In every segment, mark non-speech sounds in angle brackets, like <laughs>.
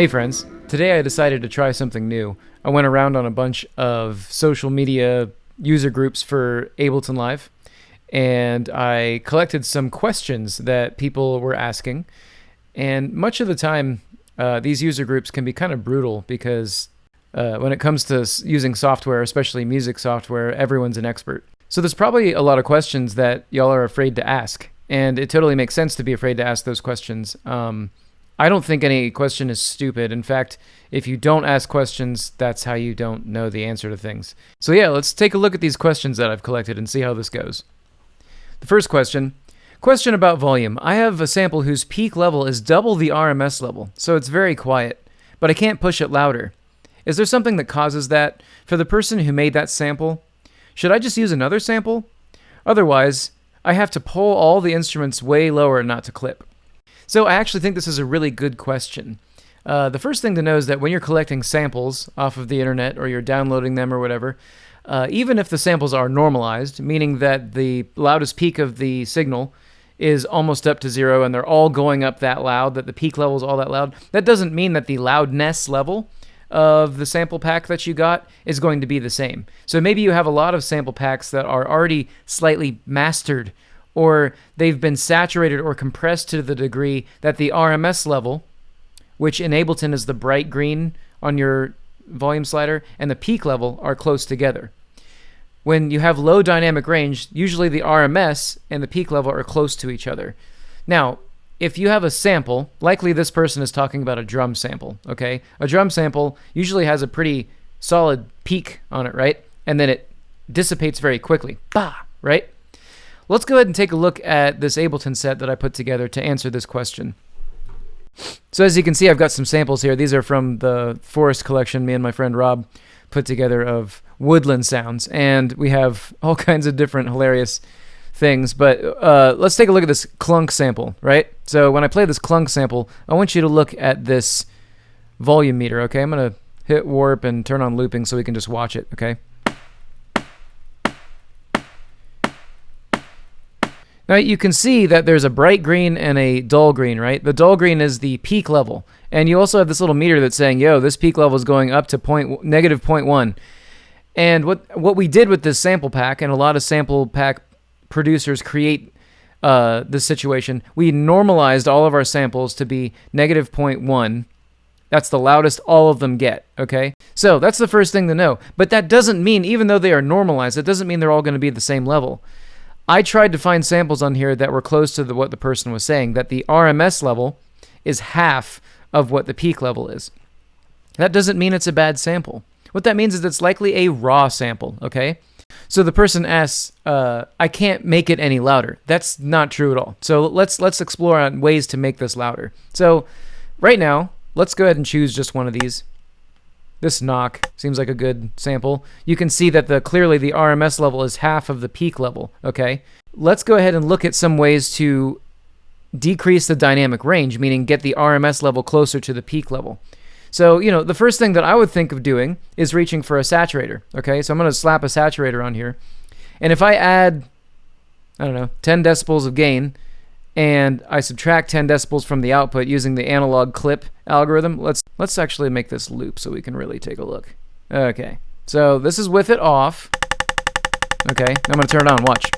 Hey friends, today I decided to try something new. I went around on a bunch of social media user groups for Ableton Live and I collected some questions that people were asking. And much of the time, uh, these user groups can be kind of brutal because uh, when it comes to using software, especially music software, everyone's an expert. So there's probably a lot of questions that y'all are afraid to ask. And it totally makes sense to be afraid to ask those questions. Um, I don't think any question is stupid. In fact, if you don't ask questions, that's how you don't know the answer to things. So yeah, let's take a look at these questions that I've collected and see how this goes. The first question, question about volume. I have a sample whose peak level is double the RMS level, so it's very quiet, but I can't push it louder. Is there something that causes that? For the person who made that sample, should I just use another sample? Otherwise, I have to pull all the instruments way lower not to clip. So I actually think this is a really good question. Uh, the first thing to know is that when you're collecting samples off of the internet or you're downloading them or whatever, uh, even if the samples are normalized, meaning that the loudest peak of the signal is almost up to zero and they're all going up that loud, that the peak level is all that loud, that doesn't mean that the loudness level of the sample pack that you got is going to be the same. So maybe you have a lot of sample packs that are already slightly mastered or they've been saturated or compressed to the degree that the RMS level, which in Ableton is the bright green on your volume slider, and the peak level are close together. When you have low dynamic range, usually the RMS and the peak level are close to each other. Now, if you have a sample, likely this person is talking about a drum sample, okay? A drum sample usually has a pretty solid peak on it, right? And then it dissipates very quickly. Bah, right? Let's go ahead and take a look at this Ableton set that I put together to answer this question. So as you can see, I've got some samples here. These are from the Forest collection me and my friend Rob put together of woodland sounds. And we have <laughs> all kinds of different hilarious things. But uh, let's take a look at this clunk sample, right? So when I play this clunk sample, I want you to look at this volume meter, okay? I'm going to hit warp and turn on looping so we can just watch it, okay? Now you can see that there's a bright green and a dull green, right? The dull green is the peak level. And you also have this little meter that's saying, yo, this peak level is going up to point, negative 0.1. And what, what we did with this sample pack, and a lot of sample pack producers create uh, this situation, we normalized all of our samples to be negative 0.1. That's the loudest all of them get, okay? So that's the first thing to know. But that doesn't mean, even though they are normalized, it doesn't mean they're all going to be the same level. I tried to find samples on here that were close to the, what the person was saying, that the RMS level is half of what the peak level is. That doesn't mean it's a bad sample. What that means is it's likely a raw sample, okay? So the person asks, uh, I can't make it any louder. That's not true at all. So let's let's explore on ways to make this louder. So right now, let's go ahead and choose just one of these. This knock seems like a good sample. You can see that the clearly the RMS level is half of the peak level, okay? Let's go ahead and look at some ways to decrease the dynamic range, meaning get the RMS level closer to the peak level. So, you know, the first thing that I would think of doing is reaching for a saturator, okay? So I'm going to slap a saturator on here. And if I add, I don't know, 10 decibels of gain, and I subtract 10 decibels from the output using the analog clip algorithm. Let's let's actually make this loop so we can really take a look. Okay, so this is with it off. Okay, I'm going to turn it on. Watch.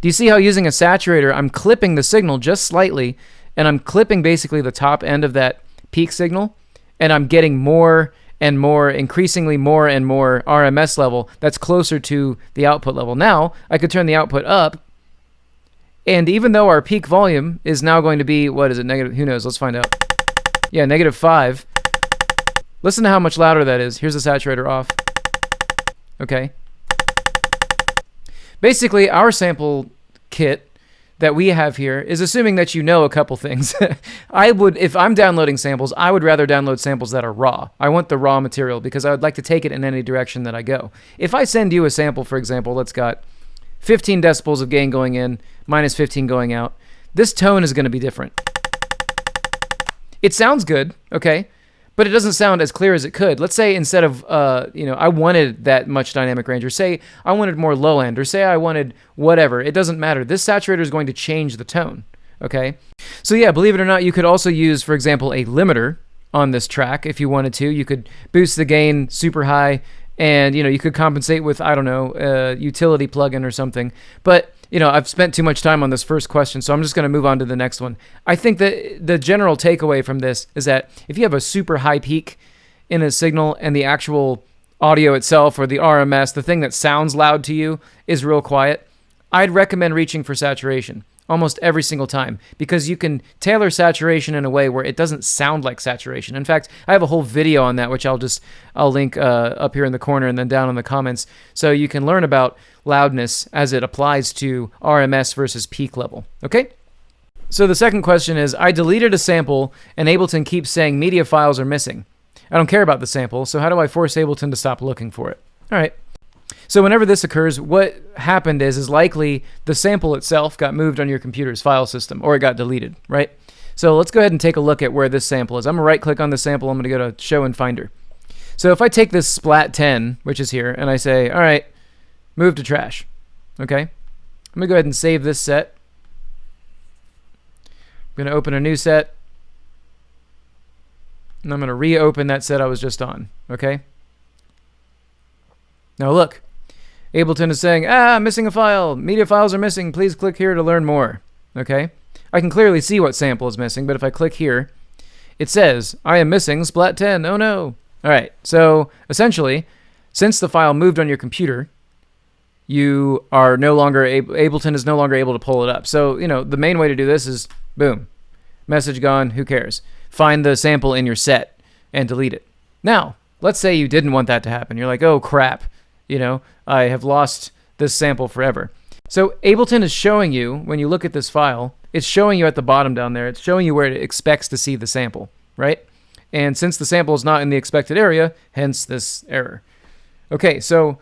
Do you see how using a saturator, I'm clipping the signal just slightly, and I'm clipping basically the top end of that peak signal, and I'm getting more and more, increasingly more and more RMS level that's closer to the output level. Now, I could turn the output up and even though our peak volume is now going to be, what is it, negative, who knows, let's find out. Yeah, negative 5. Listen to how much louder that is. Here's the saturator off. Okay. Basically, our sample kit that we have here is assuming that you know a couple things. <laughs> I would, if I'm downloading samples, I would rather download samples that are raw. I want the raw material because I would like to take it in any direction that I go. If I send you a sample, for example, that's got 15 decibels of gain going in, minus 15 going out. This tone is going to be different. It sounds good, okay, but it doesn't sound as clear as it could. Let's say instead of, uh, you know, I wanted that much dynamic range, or say I wanted more low end, or say I wanted whatever. It doesn't matter. This saturator is going to change the tone, Okay. So yeah, believe it or not, you could also use, for example, a limiter on this track if you wanted to. You could boost the gain super high, and you know you could compensate with I don't know a utility plugin or something. But you know I've spent too much time on this first question, so I'm just going to move on to the next one. I think that the general takeaway from this is that if you have a super high peak in a signal and the actual audio itself or the RMS, the thing that sounds loud to you, is real quiet, I'd recommend reaching for saturation almost every single time because you can tailor saturation in a way where it doesn't sound like saturation. In fact, I have a whole video on that which I'll just I'll link uh, up here in the corner and then down in the comments so you can learn about loudness as it applies to RMS versus peak level. Okay? So the second question is I deleted a sample and Ableton keeps saying media files are missing. I don't care about the sample, so how do I force Ableton to stop looking for it? All right. So whenever this occurs, what happened is is likely the sample itself got moved on your computer's file system or it got deleted, right? So let's go ahead and take a look at where this sample is. I'm gonna right click on the sample. I'm gonna go to show in Finder. So if I take this splat 10, which is here, and I say, all right, move to trash, okay? I'm gonna go ahead and save this set. I'm gonna open a new set. And I'm gonna reopen that set I was just on, okay? Now look, Ableton is saying, ah, missing a file. Media files are missing. Please click here to learn more. Okay? I can clearly see what sample is missing, but if I click here, it says, I am missing Splat 10. Oh no. All right. So essentially, since the file moved on your computer, you are no longer able, Ableton is no longer able to pull it up. So, you know, the main way to do this is boom, message gone, who cares? Find the sample in your set and delete it. Now, let's say you didn't want that to happen. You're like, oh crap, you know, I have lost this sample forever. So Ableton is showing you, when you look at this file, it's showing you at the bottom down there, it's showing you where it expects to see the sample, right? And since the sample is not in the expected area, hence this error. Okay, so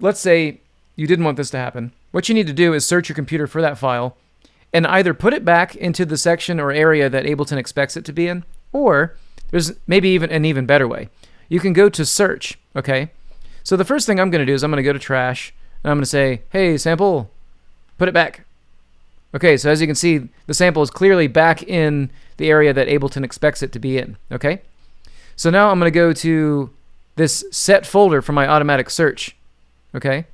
let's say you didn't want this to happen. What you need to do is search your computer for that file and either put it back into the section or area that Ableton expects it to be in, or there's maybe even an even better way. You can go to search, okay? So the first thing I'm going to do is I'm going to go to trash and I'm going to say, hey, sample, put it back. Okay, so as you can see, the sample is clearly back in the area that Ableton expects it to be in. Okay, so now I'm going to go to this set folder for my automatic search. Okay,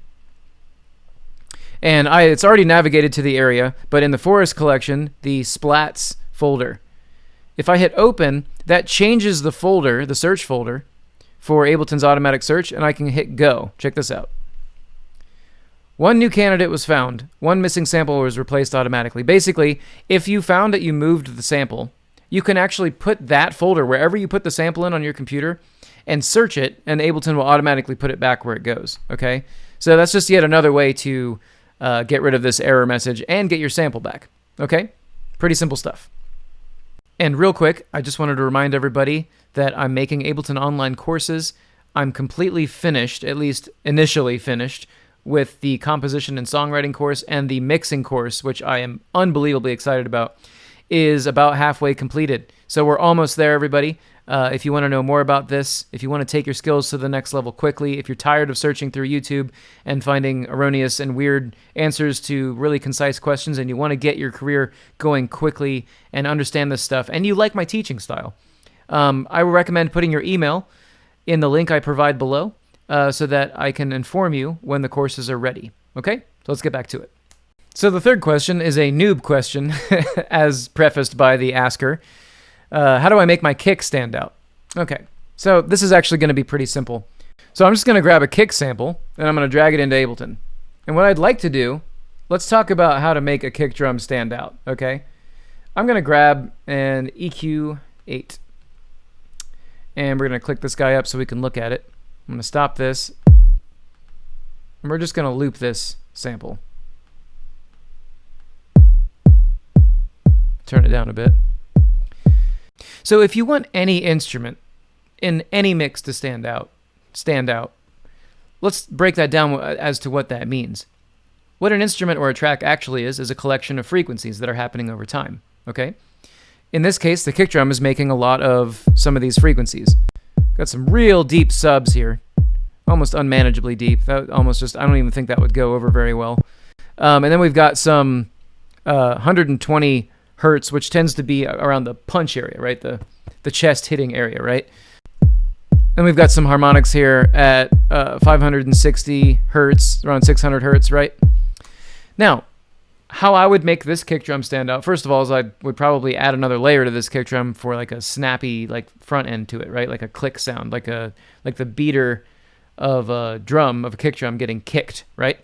and I it's already navigated to the area, but in the forest collection, the splats folder. If I hit open, that changes the folder, the search folder, for Ableton's automatic search, and I can hit go. Check this out. One new candidate was found. One missing sample was replaced automatically. Basically, if you found that you moved the sample, you can actually put that folder wherever you put the sample in on your computer and search it, and Ableton will automatically put it back where it goes. Okay? So that's just yet another way to uh, get rid of this error message and get your sample back. Okay? Pretty simple stuff. And real quick, I just wanted to remind everybody that I'm making Ableton online courses. I'm completely finished, at least initially finished, with the composition and songwriting course and the mixing course, which I am unbelievably excited about, is about halfway completed. So we're almost there, everybody. Uh, if you want to know more about this, if you want to take your skills to the next level quickly, if you're tired of searching through YouTube and finding erroneous and weird answers to really concise questions, and you want to get your career going quickly and understand this stuff, and you like my teaching style, um, I would recommend putting your email in the link I provide below uh, so that I can inform you when the courses are ready. Okay, so let's get back to it. So the third question is a noob question, <laughs> as prefaced by the asker. Uh, how do I make my kick stand out? Okay, so this is actually going to be pretty simple. So I'm just going to grab a kick sample and I'm going to drag it into Ableton. And what I'd like to do, let's talk about how to make a kick drum stand out, okay? I'm going to grab an EQ8 and we're going to click this guy up so we can look at it. I'm going to stop this and we're just going to loop this sample. Turn it down a bit. So if you want any instrument in any mix to stand out, stand out, let's break that down as to what that means. What an instrument or a track actually is is a collection of frequencies that are happening over time, okay? In this case, the kick drum is making a lot of some of these frequencies. Got some real deep subs here. Almost unmanageably deep. That almost just, I don't even think that would go over very well. Um, and then we've got some uh, 120 hertz, which tends to be around the punch area, right? The the chest hitting area, right? And we've got some harmonics here at uh, 560 hertz, around 600 hertz, right? Now, how I would make this kick drum stand out, first of all, is I would probably add another layer to this kick drum for like a snappy like front end to it, right? Like a click sound, like a like the beater of a drum of a kick drum getting kicked, right?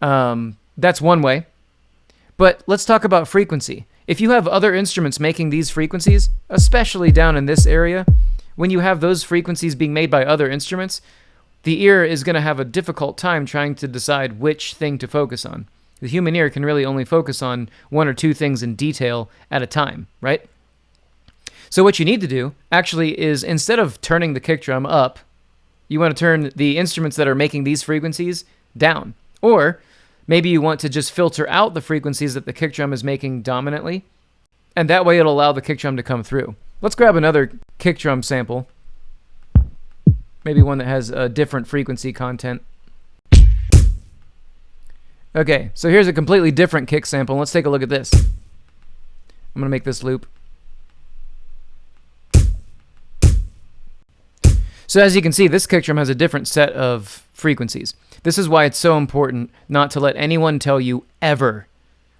Um, that's one way. But let's talk about frequency. If you have other instruments making these frequencies, especially down in this area, when you have those frequencies being made by other instruments, the ear is going to have a difficult time trying to decide which thing to focus on. The human ear can really only focus on one or two things in detail at a time, right? So what you need to do actually is instead of turning the kick drum up, you want to turn the instruments that are making these frequencies down. Or maybe you want to just filter out the frequencies that the kick drum is making dominantly, and that way it'll allow the kick drum to come through. Let's grab another kick drum sample. Maybe one that has a different frequency content. Okay, so here's a completely different kick sample. Let's take a look at this. I'm going to make this loop. So as you can see, this kick drum has a different set of frequencies. This is why it's so important not to let anyone tell you ever,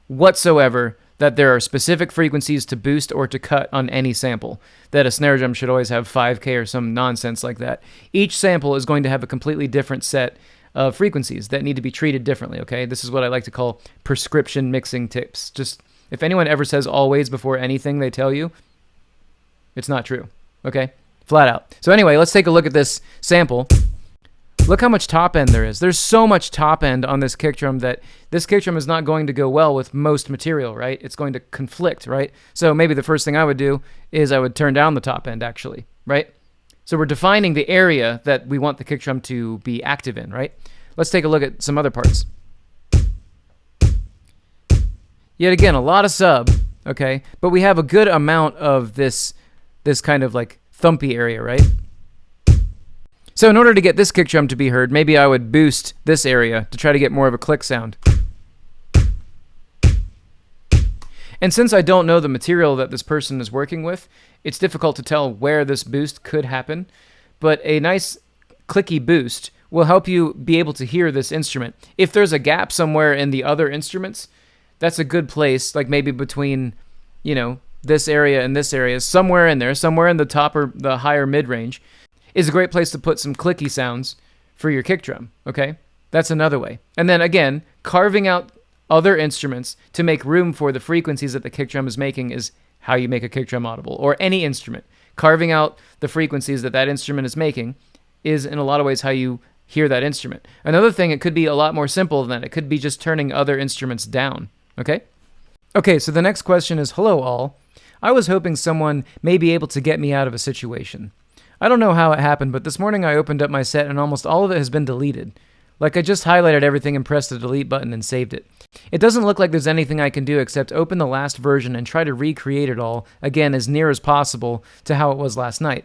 whatsoever, that there are specific frequencies to boost or to cut on any sample. That a snare drum should always have 5K or some nonsense like that. Each sample is going to have a completely different set of frequencies that need to be treated differently, okay? This is what I like to call prescription mixing tips. Just if anyone ever says always before anything they tell you, it's not true, okay? Flat out. So anyway, let's take a look at this sample. Look how much top end there is. There's so much top end on this kick drum that this kick drum is not going to go well with most material, right? It's going to conflict, right? So maybe the first thing I would do is I would turn down the top end actually, right? So we're defining the area that we want the kick drum to be active in, right? Let's take a look at some other parts. Yet again, a lot of sub, okay? But we have a good amount of this this kind of like thumpy area, right? So in order to get this kick drum to be heard, maybe I would boost this area to try to get more of a click sound. And since I don't know the material that this person is working with, it's difficult to tell where this boost could happen, but a nice clicky boost will help you be able to hear this instrument. If there's a gap somewhere in the other instruments, that's a good place, like maybe between, you know, this area and this area, somewhere in there, somewhere in the top or the higher mid range, is a great place to put some clicky sounds for your kick drum, okay? That's another way. And then again, carving out other instruments to make room for the frequencies that the kick drum is making is how you make a kick drum audible, or any instrument. Carving out the frequencies that that instrument is making is, in a lot of ways, how you hear that instrument. Another thing, it could be a lot more simple than that. It could be just turning other instruments down, okay? Okay, so the next question is Hello, all. I was hoping someone may be able to get me out of a situation. I don't know how it happened, but this morning I opened up my set and almost all of it has been deleted. Like I just highlighted everything and pressed the delete button and saved it. It doesn't look like there's anything I can do except open the last version and try to recreate it all, again, as near as possible to how it was last night.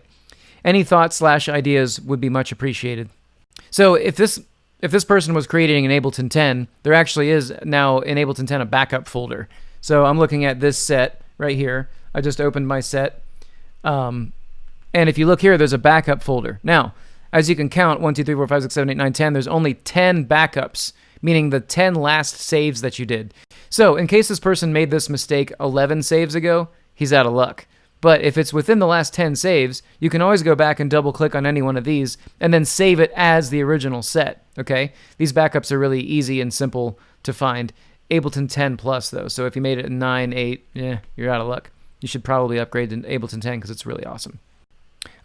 Any thoughts slash ideas would be much appreciated. So if this if this person was creating an Ableton 10, there actually is now in Ableton 10 a backup folder. So I'm looking at this set right here. I just opened my set. Um, and if you look here, there's a backup folder. Now, as you can count, 1, 2, 3, 4, 5, 6, 7, 8, 9, 10, there's only 10 backups, meaning the 10 last saves that you did. So, in case this person made this mistake 11 saves ago, he's out of luck. But if it's within the last 10 saves, you can always go back and double click on any one of these and then save it as the original set, okay? These backups are really easy and simple to find. Ableton 10 Plus, though, so if you made it 9, 8, yeah, you're out of luck. You should probably upgrade to Ableton 10 because it's really awesome.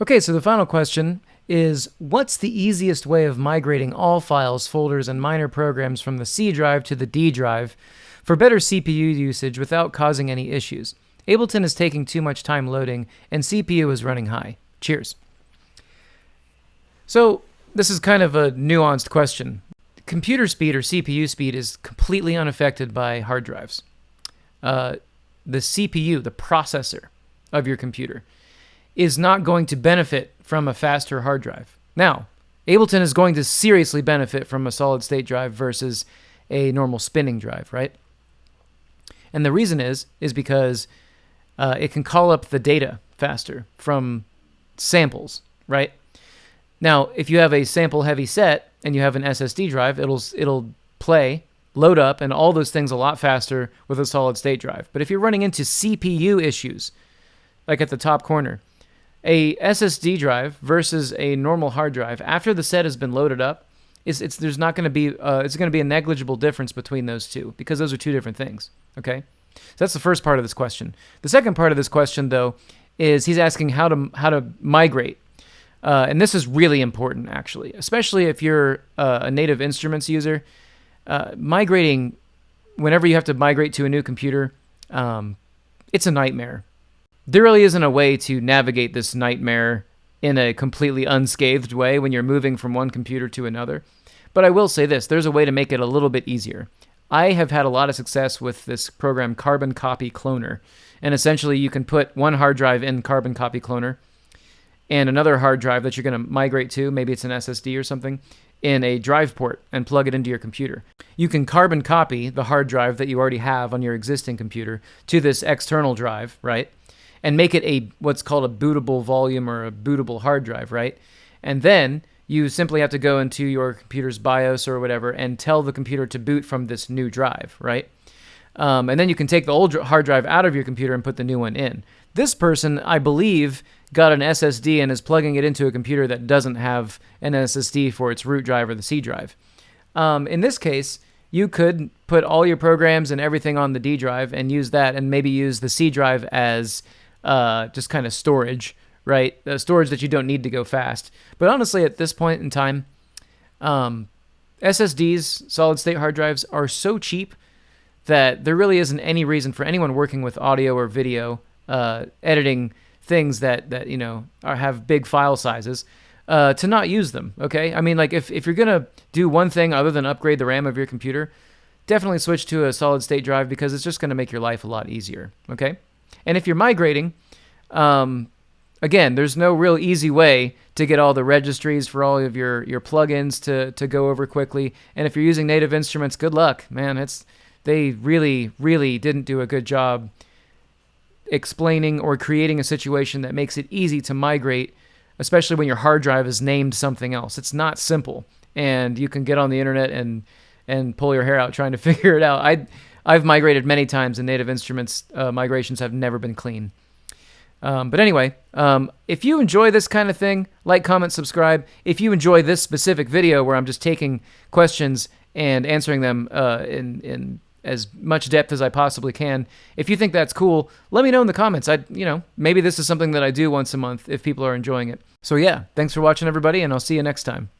Okay, so the final question is what's the easiest way of migrating all files, folders, and minor programs from the C drive to the D drive for better CPU usage without causing any issues? Ableton is taking too much time loading, and CPU is running high. Cheers. So, this is kind of a nuanced question. Computer speed or CPU speed is completely unaffected by hard drives. Uh, the CPU, the processor of your computer, is not going to benefit from a faster hard drive. Now, Ableton is going to seriously benefit from a solid state drive versus a normal spinning drive, right? And the reason is is because uh, it can call up the data faster from samples, right? Now, if you have a sample heavy set and you have an SSD drive, it'll it'll play, load up, and all those things a lot faster with a solid state drive. But if you're running into CPU issues, like at the top corner, a SSD drive versus a normal hard drive after the set has been loaded up, is it's there's not going to be uh, it's going to be a negligible difference between those two because those are two different things. Okay, so that's the first part of this question. The second part of this question, though, is he's asking how to how to migrate, uh, and this is really important actually, especially if you're uh, a native instruments user. Uh, migrating, whenever you have to migrate to a new computer, um, it's a nightmare. There really isn't a way to navigate this nightmare in a completely unscathed way when you're moving from one computer to another. But I will say this there's a way to make it a little bit easier. I have had a lot of success with this program, Carbon Copy Cloner. And essentially, you can put one hard drive in Carbon Copy Cloner and another hard drive that you're going to migrate to, maybe it's an SSD or something, in a drive port and plug it into your computer. You can carbon copy the hard drive that you already have on your existing computer to this external drive, right? And make it a what's called a bootable volume or a bootable hard drive, right? And then you simply have to go into your computer's BIOS or whatever and tell the computer to boot from this new drive, right? Um, and then you can take the old hard drive out of your computer and put the new one in. This person, I believe, got an SSD and is plugging it into a computer that doesn't have an SSD for its root drive or the C drive. Um, in this case, you could put all your programs and everything on the D drive and use that, and maybe use the C drive as uh, just kind of storage, right? Uh, storage that you don't need to go fast. But honestly, at this point in time, um, SSDs, solid state hard drives, are so cheap that there really isn't any reason for anyone working with audio or video uh, editing things that that you know are, have big file sizes uh, to not use them. Okay, I mean like if if you're gonna do one thing other than upgrade the RAM of your computer, definitely switch to a solid state drive because it's just gonna make your life a lot easier. Okay. And if you're migrating, um, again, there's no real easy way to get all the registries for all of your, your plugins to, to go over quickly. And if you're using native instruments, good luck, man. It's they really, really didn't do a good job explaining or creating a situation that makes it easy to migrate, especially when your hard drive is named something else. It's not simple, and you can get on the internet and and pull your hair out trying to <laughs> figure it out. I I've migrated many times, and Native Instruments uh, migrations have never been clean. Um, but anyway, um, if you enjoy this kind of thing, like, comment, subscribe. If you enjoy this specific video where I'm just taking questions and answering them uh, in in as much depth as I possibly can, if you think that's cool, let me know in the comments. I, you know, maybe this is something that I do once a month if people are enjoying it. So yeah, thanks for watching, everybody, and I'll see you next time.